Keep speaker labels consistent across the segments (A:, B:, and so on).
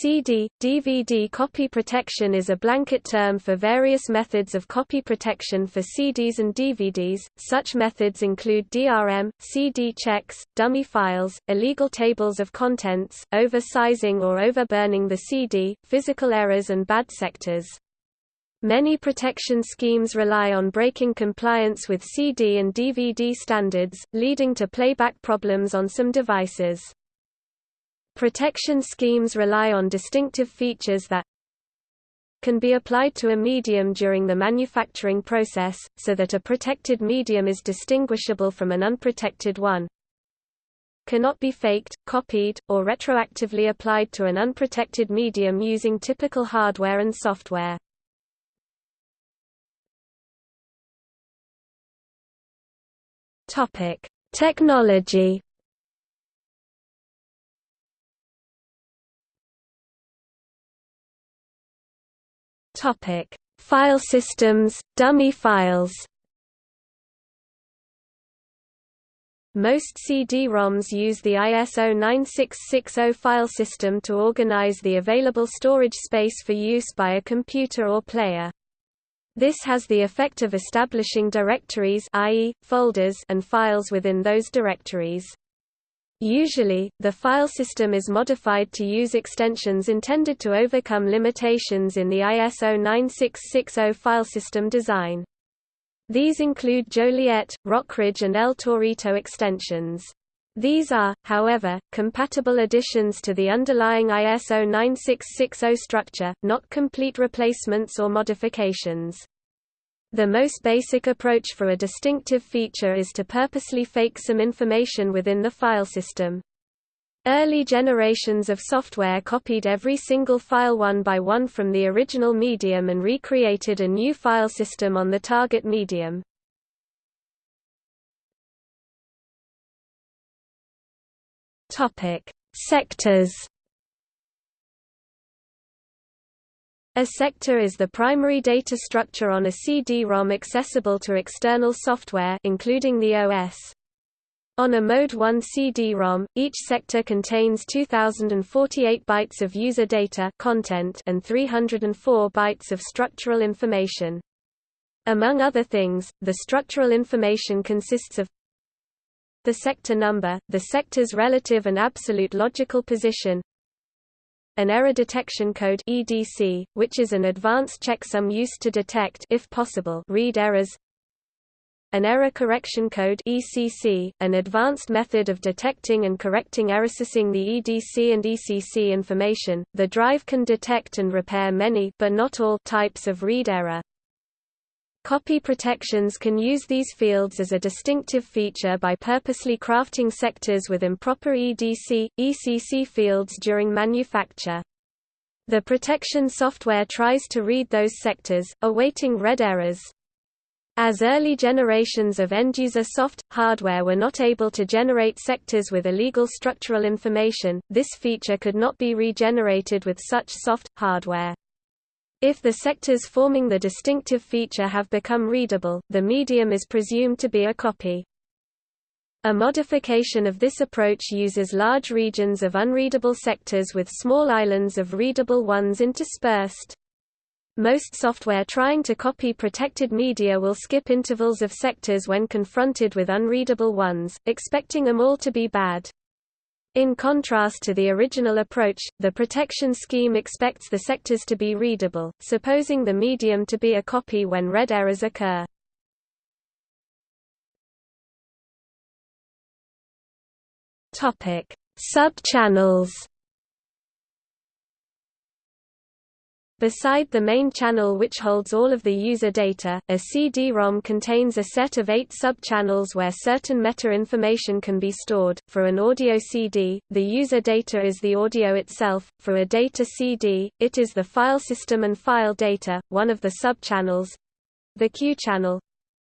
A: CD, DVD copy protection is a blanket term for various methods of copy protection for CDs and DVDs. Such methods include DRM, CD checks, dummy files, illegal tables of contents, oversizing or overburning the CD, physical errors and bad sectors. Many protection schemes rely on breaking compliance with CD and DVD standards, leading to playback problems on some devices. Protection schemes rely on distinctive features that can be applied to a medium during the manufacturing process, so that a protected medium is distinguishable from an unprotected one. Cannot be faked, copied, or retroactively applied to an unprotected medium using typical hardware and software. Topic: Technology Topic: File systems, dummy files. Most CD-ROMs use the ISO 9660 file system to organize the available storage space for use by a computer or player. This has the effect of establishing directories i.e., folders and files within those directories. Usually, the file system is modified to use extensions intended to overcome limitations in the ISO 9660 file system design. These include Joliet, Rock Ridge and El Torito extensions. These are, however, compatible additions to the underlying ISO 9660 structure, not complete replacements or modifications. The most basic approach for a distinctive feature is to purposely fake some information within the file system. Early generations of software copied every single file one by one from the original medium and recreated a new file system on the target medium. Topic: Sectors A sector is the primary data structure on a CD-ROM accessible to external software including the OS. On a Mode 1 CD-ROM, each sector contains 2048 bytes of user data content and 304 bytes of structural information. Among other things, the structural information consists of the sector number, the sector's relative and absolute logical position, an error detection code EDC, which is an advanced checksum used to detect if possible read errors. An error correction code ECC, an advanced method of detecting and correcting errorsing the EDC and ECC information. The drive can detect and repair many but not all types of read error. Copy protections can use these fields as a distinctive feature by purposely crafting sectors with improper EDC, ECC fields during manufacture. The protection software tries to read those sectors, awaiting read errors. As early generations of end-user soft, hardware were not able to generate sectors with illegal structural information, this feature could not be regenerated with such soft, hardware. If the sectors forming the distinctive feature have become readable, the medium is presumed to be a copy. A modification of this approach uses large regions of unreadable sectors with small islands of readable ones interspersed. Most software trying to copy protected media will skip intervals of sectors when confronted with unreadable ones, expecting them all to be bad. In contrast to the original approach, the protection scheme expects the sectors to be readable, supposing the medium to be a copy when read errors occur. Sub-channels Beside the main channel which holds all of the user data, a CD-ROM contains a set of eight sub-channels where certain meta-information can be stored. For an audio CD, the user data is the audio itself. For a data CD, it is the file system and file data. One of the sub-channels, the Q channel,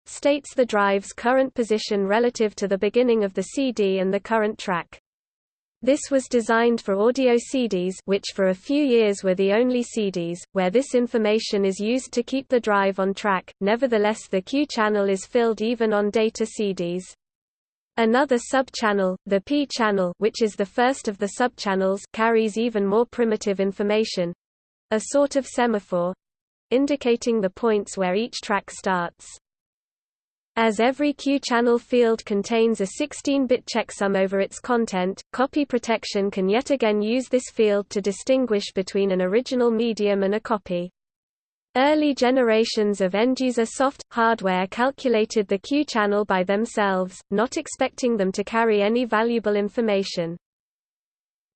A: states the drive's current position relative to the beginning of the CD and the current track. This was designed for audio CDs which for a few years were the only CDs, where this information is used to keep the drive on track, nevertheless the Q channel is filled even on data CDs. Another subchannel, the P-channel which is the first of the subchannels carries even more primitive information—a sort of semaphore—indicating the points where each track starts. As every Q-channel field contains a 16-bit checksum over its content, copy protection can yet again use this field to distinguish between an original medium and a copy. Early generations of end-user soft, hardware calculated the Q channel by themselves, not expecting them to carry any valuable information.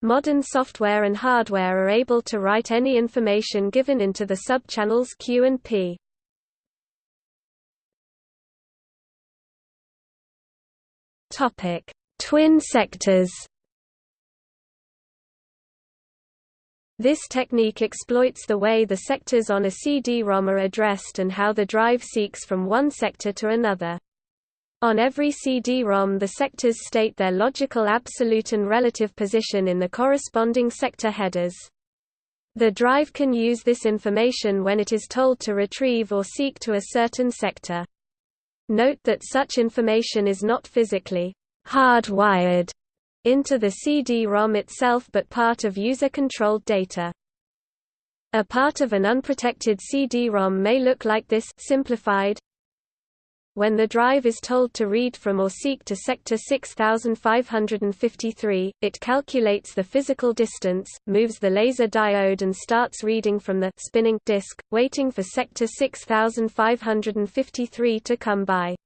A: Modern software and hardware are able to write any information given into the subchannels Q and P. Topic: Twin sectors. This technique exploits the way the sectors on a CD-ROM are addressed and how the drive seeks from one sector to another. On every CD-ROM the sectors state their logical absolute and relative position in the corresponding sector headers. The drive can use this information when it is told to retrieve or seek to a certain sector. Note that such information is not physically hardwired into the CD-ROM itself but part of user-controlled data. A part of an unprotected CD-ROM may look like this simplified. When the drive is told to read from or seek to sector 6553, it calculates the physical distance, moves the laser diode and starts reading from the spinning disk, waiting for sector 6553 to come by.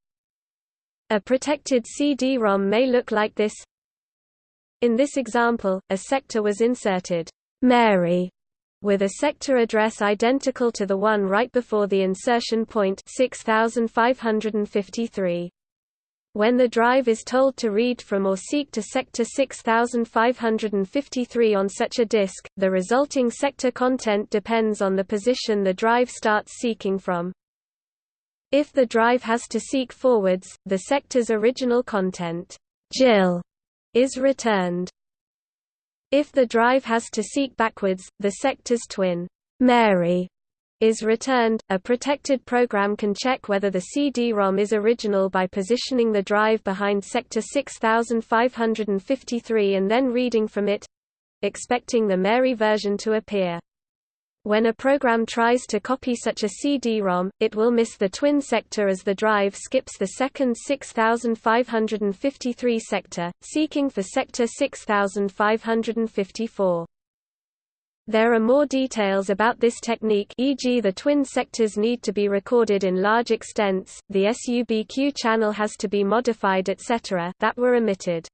A: A protected CD-ROM may look like this. In this example, a sector was inserted, Mary, with a sector address identical to the one right before the insertion point 6553. When the drive is told to read from or seek to sector 6553 on such a disk, the resulting sector content depends on the position the drive starts seeking from. If the drive has to seek forwards, the sector's original content Jill is returned. If the drive has to seek backwards, the sector's twin, Mary, is returned. A protected program can check whether the CD-ROM is original by positioning the drive behind sector 6553 and then reading from it expecting the Mary version to appear. When a program tries to copy such a CD-ROM, it will miss the twin sector as the drive skips the second 6553 sector, seeking for sector 6554. There are more details about this technique e.g. the twin sectors need to be recorded in large extents, the SUBQ channel has to be modified etc. that were omitted.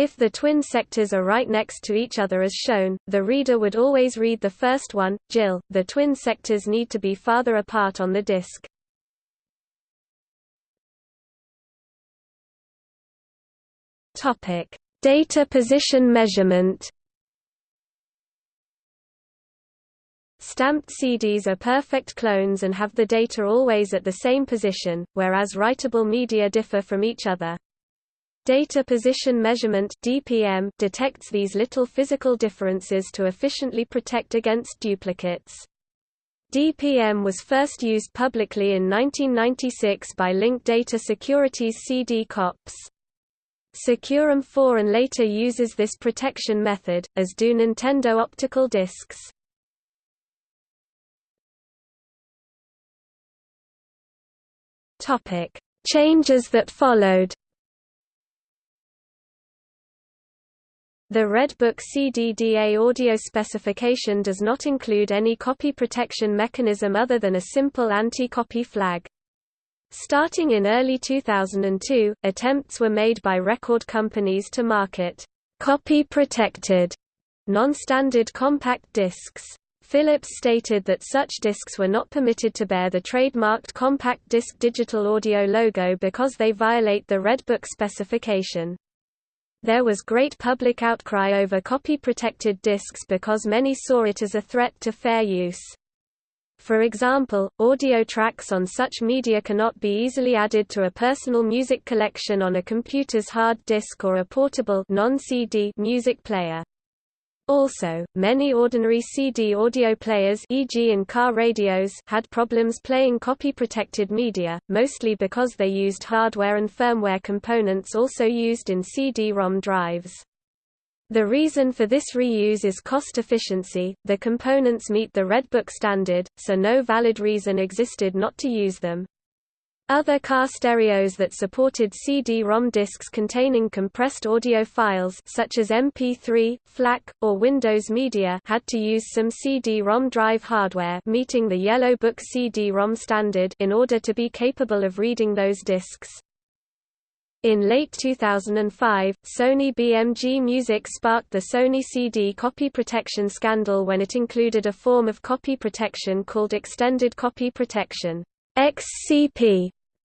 A: If the twin sectors are right next to each other as shown, the reader would always read the first one, Jill. The twin sectors need to be farther apart on the disk. Topic: Data position measurement. Stamped CDs are perfect clones and have the data always at the same position, whereas writable media differ from each other. Data position measurement (DPM) detects these little physical differences to efficiently protect against duplicates. DPM was first used publicly in 1996 by Link Data Security's CD COPS. SecuROM 4 and later uses this protection method, as do Nintendo optical discs. Changes that followed The Redbook CDDA audio specification does not include any copy protection mechanism other than a simple anti-copy flag. Starting in early 2002, attempts were made by record companies to market copy-protected, non-standard compact discs. Philips stated that such discs were not permitted to bear the trademarked compact disc digital audio logo because they violate the Redbook specification. There was great public outcry over copy-protected discs because many saw it as a threat to fair use. For example, audio tracks on such media cannot be easily added to a personal music collection on a computer's hard disk or a portable music player. Also, many ordinary CD audio players e.g. in car radios had problems playing copy-protected media, mostly because they used hardware and firmware components also used in CD-ROM drives. The reason for this reuse is cost efficiency, the components meet the Redbook standard, so no valid reason existed not to use them. Other car stereos that supported CD-ROM discs containing compressed audio files such as MP3, FLAC, or Windows Media had to use some CD-ROM drive hardware meeting the Yellow Book CD-ROM standard in order to be capable of reading those discs. In late 2005, Sony BMG Music sparked the Sony CD copy protection scandal when it included a form of copy protection called Extended Copy Protection XCP,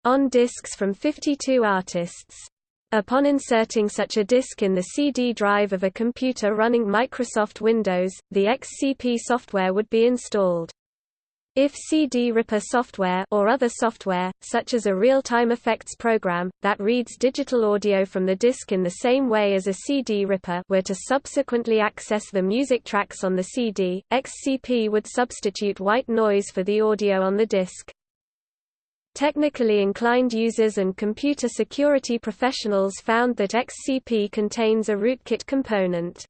A: on discs from 52 artists. Upon inserting such a disk in the CD drive of a computer running Microsoft Windows, the XCP software would be installed. If CD Ripper software or other software, such as a real-time effects program, that reads digital audio from the disc in the same way as a CD Ripper were to subsequently access the music tracks on the CD, XCP would substitute white noise for the audio on the disc. Technically inclined users and computer security professionals found that XCP contains a rootkit component.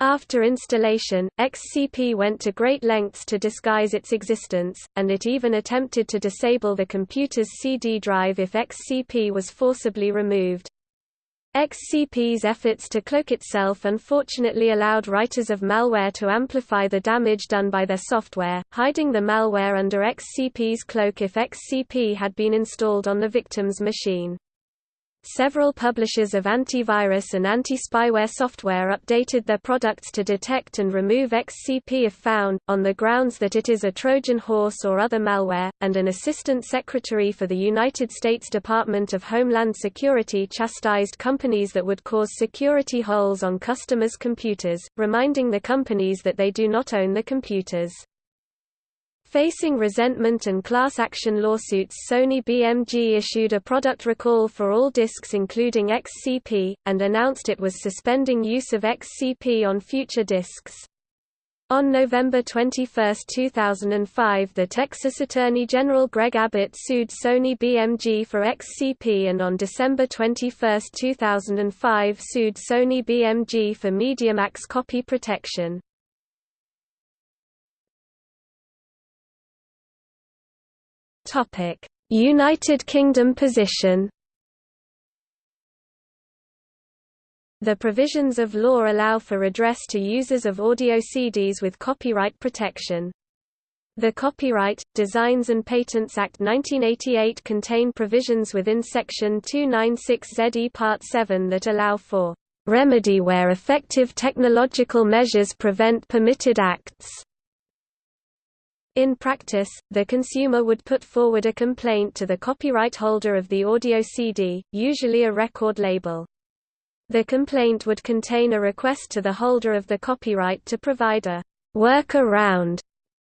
A: After installation, XCP went to great lengths to disguise its existence, and it even attempted to disable the computer's CD drive if XCP was forcibly removed. XCP's efforts to cloak itself unfortunately allowed writers of malware to amplify the damage done by their software, hiding the malware under XCP's cloak if XCP had been installed on the victim's machine. Several publishers of antivirus and anti-spyware software updated their products to detect and remove XCP if found, on the grounds that it is a Trojan horse or other malware, and an Assistant Secretary for the United States Department of Homeland Security chastised companies that would cause security holes on customers' computers, reminding the companies that they do not own the computers. Facing resentment and class action lawsuits Sony BMG issued a product recall for all discs including XCP, and announced it was suspending use of XCP on future discs. On November 21, 2005 the Texas Attorney General Greg Abbott sued Sony BMG for XCP and on December 21, 2005 sued Sony BMG for MediaMax copy protection. United Kingdom position. The provisions of law allow for redress to users of audio CDs with copyright protection. The Copyright, Designs and Patents Act 1988 contain provisions within Section 296ZE Part 7 that allow for remedy where effective technological measures prevent permitted acts. In practice, the consumer would put forward a complaint to the copyright holder of the audio CD, usually a record label. The complaint would contain a request to the holder of the copyright to provide a workaround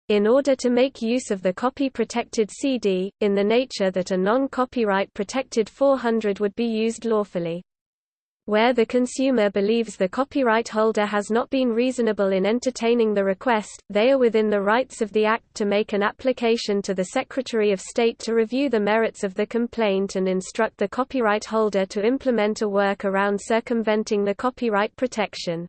A: in order to make use of the copy-protected CD, in the nature that a non-copyright protected 400 would be used lawfully. Where the consumer believes the copyright holder has not been reasonable in entertaining the request, they are within the rights of the Act to make an application to the Secretary of State to review the merits of the complaint and instruct the copyright holder to implement a work around circumventing the copyright protection.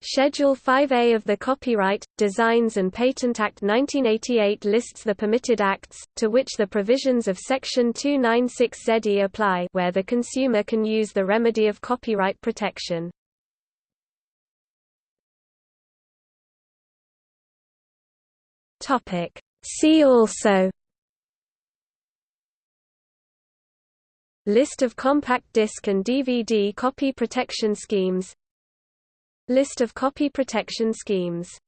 A: Schedule 5A of the Copyright, Designs and Patent Act 1988 lists the permitted acts, to which the provisions of Section 296ZE apply where the consumer can use the remedy of copyright protection. See also List of compact disc and DVD copy protection schemes List of copy protection schemes